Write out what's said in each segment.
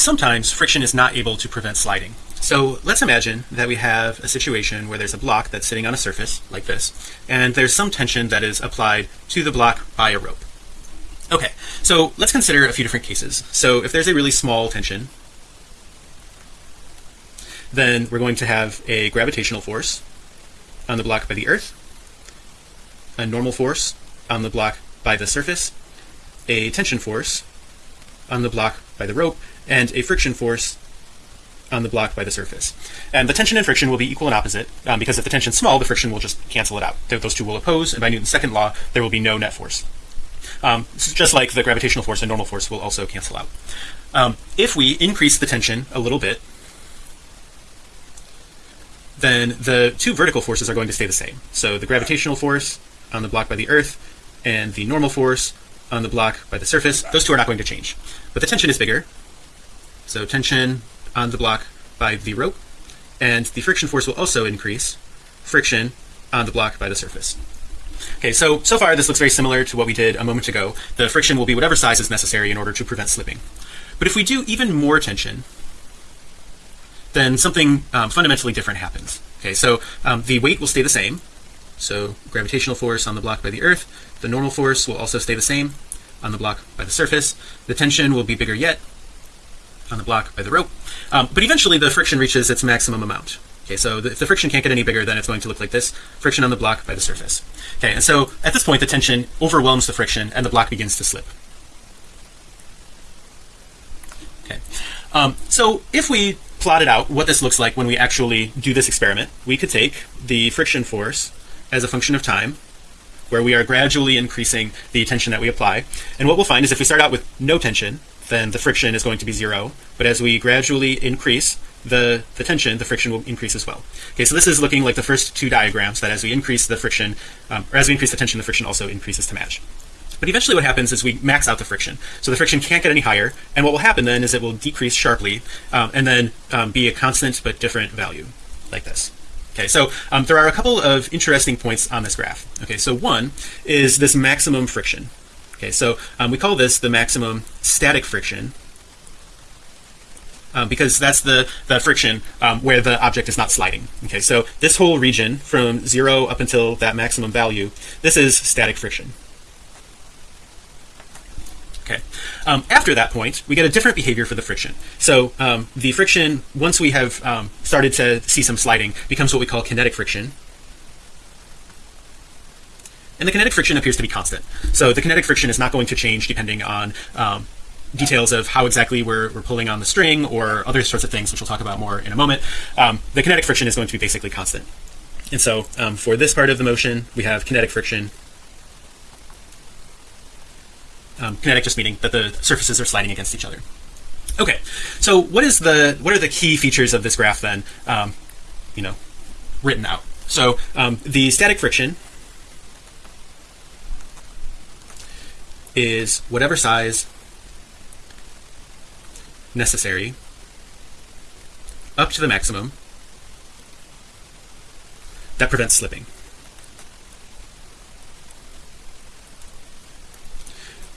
sometimes friction is not able to prevent sliding. So let's imagine that we have a situation where there's a block that's sitting on a surface like this, and there's some tension that is applied to the block by a rope. Okay, so let's consider a few different cases. So if there's a really small tension, then we're going to have a gravitational force on the block by the earth, a normal force on the block by the surface, a tension force on the block by the rope, and a friction force on the block by the surface. And the tension and friction will be equal and opposite um, because if the tension is small, the friction will just cancel it out. Those two will oppose, and by Newton's second law, there will be no net force. Um, just like the gravitational force and normal force will also cancel out. Um, if we increase the tension a little bit, then the two vertical forces are going to stay the same. So the gravitational force on the block by the earth and the normal force on the block by the surface, those two are not going to change. But the tension is bigger. So tension on the block by the rope and the friction force will also increase friction on the block by the surface. Okay, so so far this looks very similar to what we did a moment ago. The friction will be whatever size is necessary in order to prevent slipping. But if we do even more tension, then something um, fundamentally different happens. Okay, so um, the weight will stay the same. So gravitational force on the block by the earth, the normal force will also stay the same on the block by the surface. The tension will be bigger yet on the block by the rope. Um, but eventually the friction reaches its maximum amount. Okay, so the, if the friction can't get any bigger, then it's going to look like this friction on the block by the surface. Okay, and so at this point, the tension overwhelms the friction and the block begins to slip. Okay, um, so if we plotted out what this looks like when we actually do this experiment, we could take the friction force as a function of time where we are gradually increasing the tension that we apply. And what we'll find is if we start out with no tension, then the friction is going to be zero. But as we gradually increase the, the tension, the friction will increase as well. Okay, so this is looking like the first two diagrams that as we increase the friction, um, or as we increase the tension, the friction also increases to match. But eventually what happens is we max out the friction. So the friction can't get any higher. And what will happen then is it will decrease sharply um, and then um, be a constant but different value like this. Okay, so um, there are a couple of interesting points on this graph. Okay, so one is this maximum friction. Okay, so um, we call this the maximum static friction um, because that's the the friction um, where the object is not sliding. Okay, so this whole region from zero up until that maximum value, this is static friction. Okay. Um, after that point, we get a different behavior for the friction. So um, the friction, once we have um, started to see some sliding, becomes what we call kinetic friction. And the kinetic friction appears to be constant. So the kinetic friction is not going to change depending on um, details of how exactly we're, we're pulling on the string or other sorts of things, which we'll talk about more in a moment. Um, the kinetic friction is going to be basically constant. And so um, for this part of the motion, we have kinetic friction um, kinetic just meaning that the surfaces are sliding against each other. Okay, so what is the what are the key features of this graph then? Um, you know, written out. So um, the static friction is whatever size necessary up to the maximum that prevents slipping.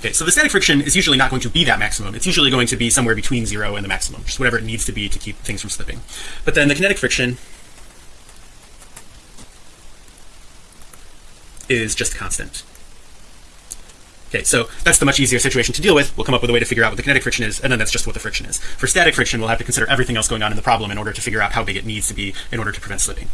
Okay, so the static friction is usually not going to be that maximum. It's usually going to be somewhere between zero and the maximum, just whatever it needs to be to keep things from slipping. But then the kinetic friction is just constant. Okay, so that's the much easier situation to deal with. We'll come up with a way to figure out what the kinetic friction is, and then that's just what the friction is. For static friction, we'll have to consider everything else going on in the problem in order to figure out how big it needs to be in order to prevent slipping.